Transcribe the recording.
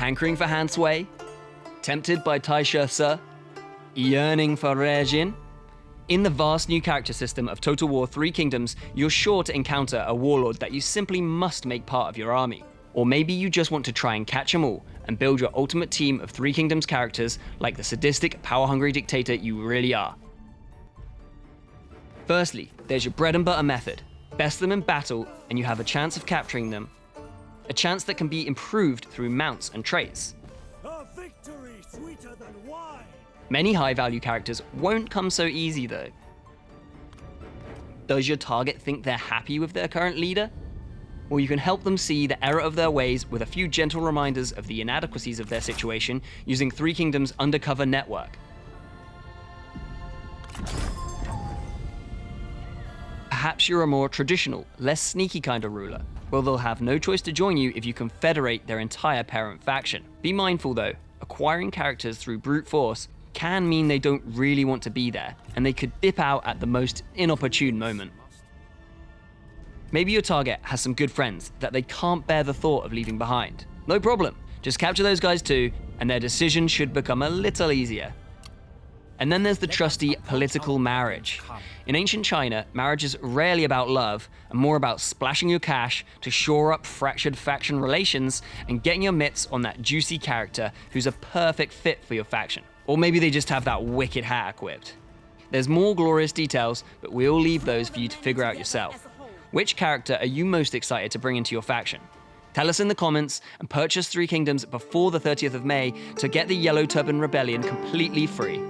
Hankering for Han Sui? Tempted by Taishi Ci? Yearning for Yu Jin? In the vast new character system of Total War Three Kingdoms, you're sure to encounter a warlord that you simply must make part of your army. Or maybe you just want to try and catch them all and build your ultimate team of Three Kingdoms characters like the sadistic, power hungry dictator you really are. Firstly, there's your bread and butter method. Best them in battle, and you have a chance of capturing them. A chance that can be improved through mounts and traits. A victory sweeter than wine. Many high value characters won't come so easy though. Does your target think they're happy with their current leader? Well, you can help them see the error of their ways with a few gentle reminders of the inadequacies of their situation using Three Kingdoms' undercover network. Perhaps you're a more traditional, less sneaky kind of ruler. Well, they'll have no choice to join you if you confederate their entire parent faction. Be mindful though, acquiring characters through brute force can mean they don't really want to be there, and they could dip out at the most inopportune moment. Maybe your target has some good friends that they can't bear the thought of leaving behind. No problem, just capture those guys too, and their decision should become a little easier. And then there's the trusty political marriage. In ancient China, marriage is rarely about love and more about splashing your cash to shore up fractured faction relations and getting your mitts on that juicy character who's a perfect fit for your faction. Or maybe they just have that wicked hat equipped. There's more glorious details, but we'll leave those for you to figure out yourself. Which character are you most excited to bring into your faction? Tell us in the comments and purchase Three Kingdoms before the 30th of May to get the Yellow Turban Rebellion completely free.